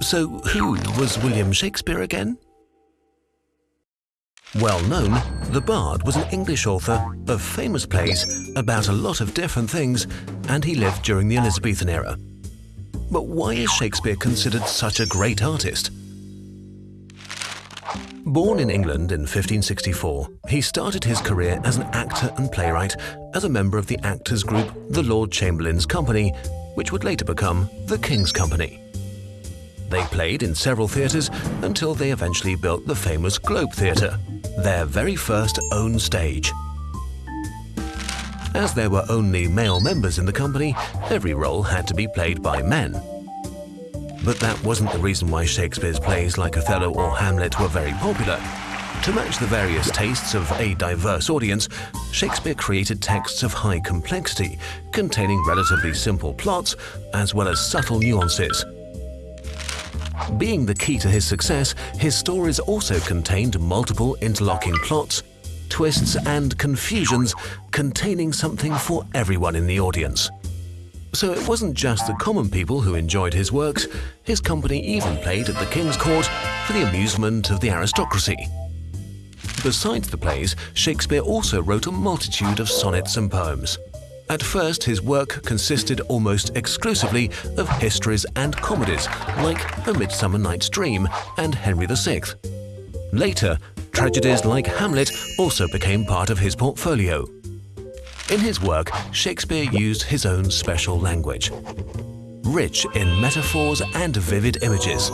So who was William Shakespeare again? Well known, the Bard was an English author of famous plays about a lot of different things and he lived during the Elizabethan era. But why is Shakespeare considered such a great artist? Born in England in 1564, he started his career as an actor and playwright as a member of the actors group the Lord Chamberlain's Company, which would later become the King's Company. They played in several theatres until they eventually built the famous Globe Theatre, their very first own stage. As there were only male members in the company, every role had to be played by men. But that wasn't the reason why Shakespeare's plays like Othello or Hamlet were very popular. To match the various tastes of a diverse audience, Shakespeare created texts of high complexity, containing relatively simple plots as well as subtle nuances. Being the key to his success, his stories also contained multiple interlocking plots, twists and confusions containing something for everyone in the audience. So it wasn't just the common people who enjoyed his works, his company even played at the King's Court for the amusement of the aristocracy. Besides the plays, Shakespeare also wrote a multitude of sonnets and poems. At first, his work consisted almost exclusively of histories and comedies like A Midsummer Night's Dream and Henry VI. Later, tragedies like Hamlet also became part of his portfolio. In his work, Shakespeare used his own special language, rich in metaphors and vivid images.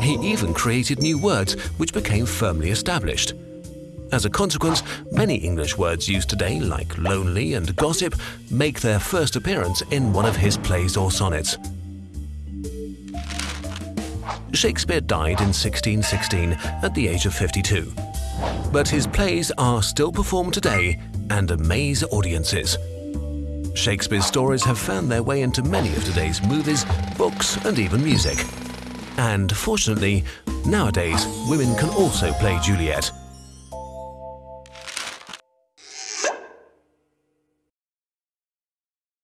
He even created new words which became firmly established. As a consequence, many English words used today, like lonely and gossip, make their first appearance in one of his plays or sonnets. Shakespeare died in 1616 at the age of 52. But his plays are still performed today and amaze audiences. Shakespeare's stories have found their way into many of today's movies, books and even music. And fortunately, nowadays women can also play Juliet,